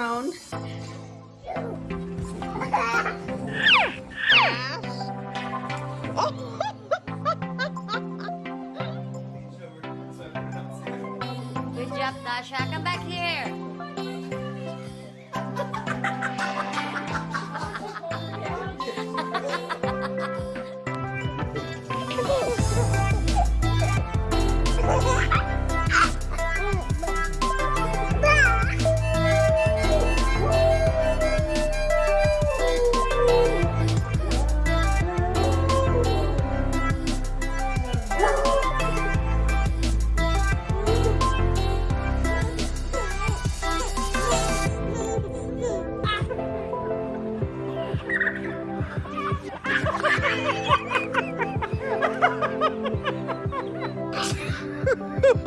alone.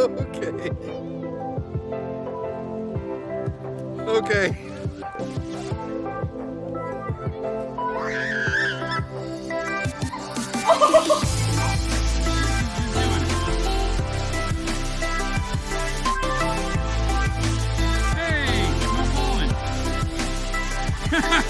okay. Okay. Hey, no falling.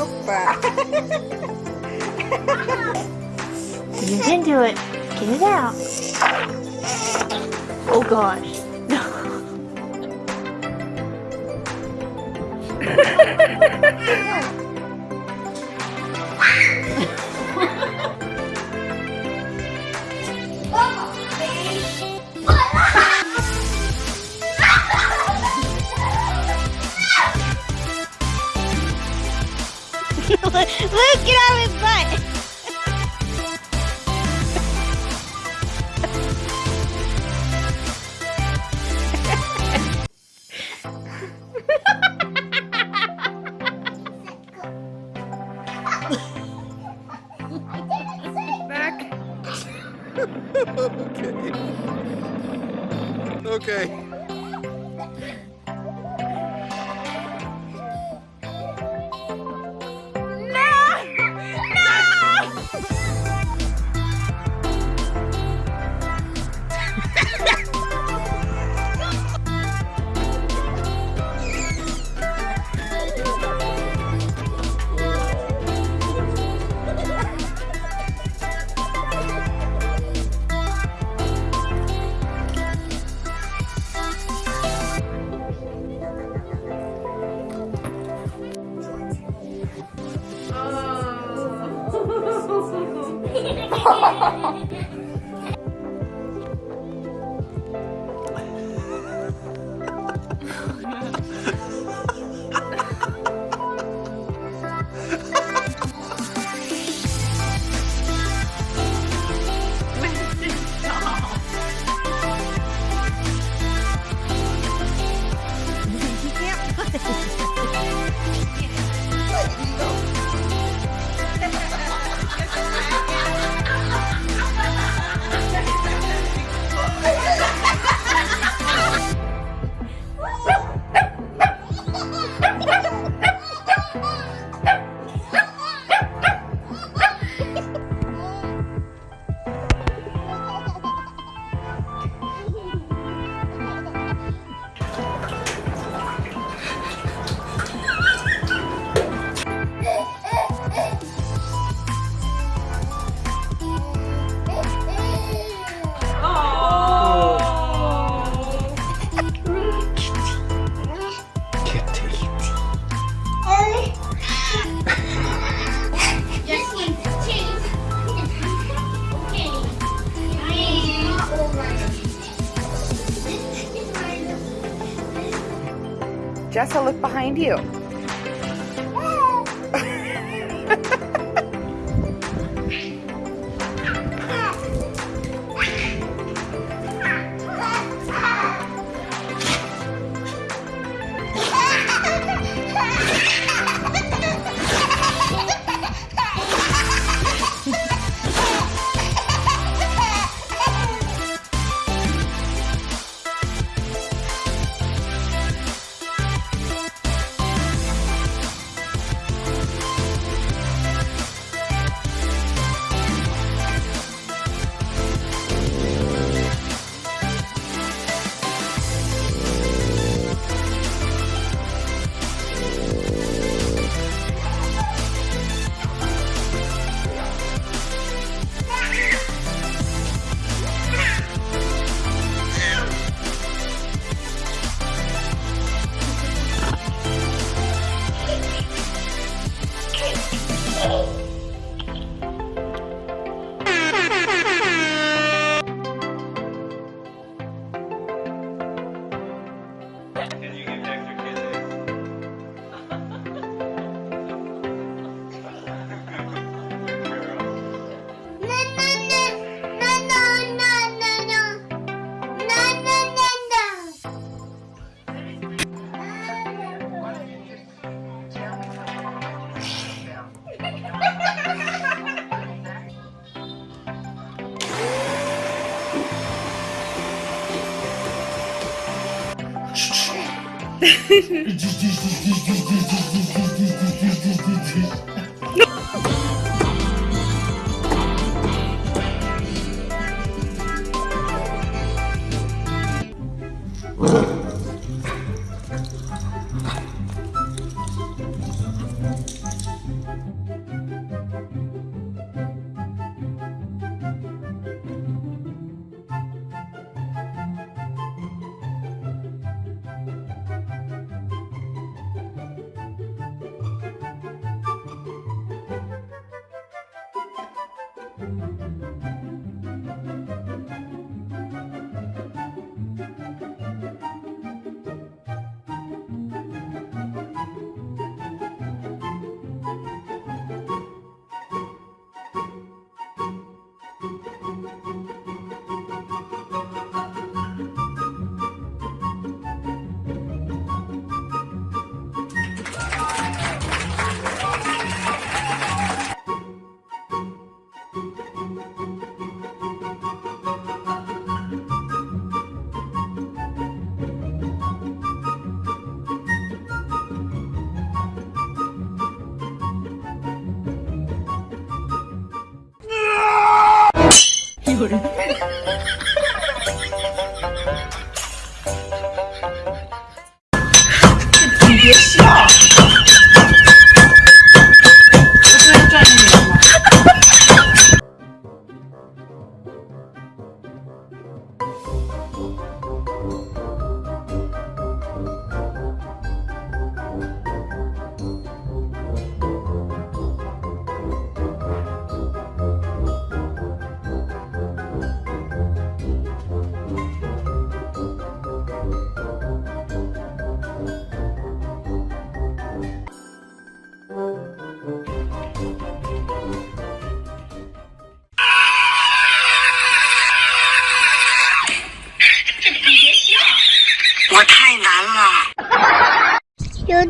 Opa! You can do it. Get it out. Oh gosh. Look, okay. Ha ha ha ha! Okay. Jessa, look behind you. Can you give extra kisses? You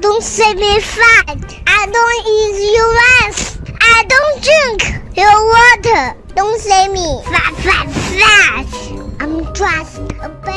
don't say me fat. I don't eat your rice. I don't drink your water. Don't say me fat, fat, fat. I'm just a.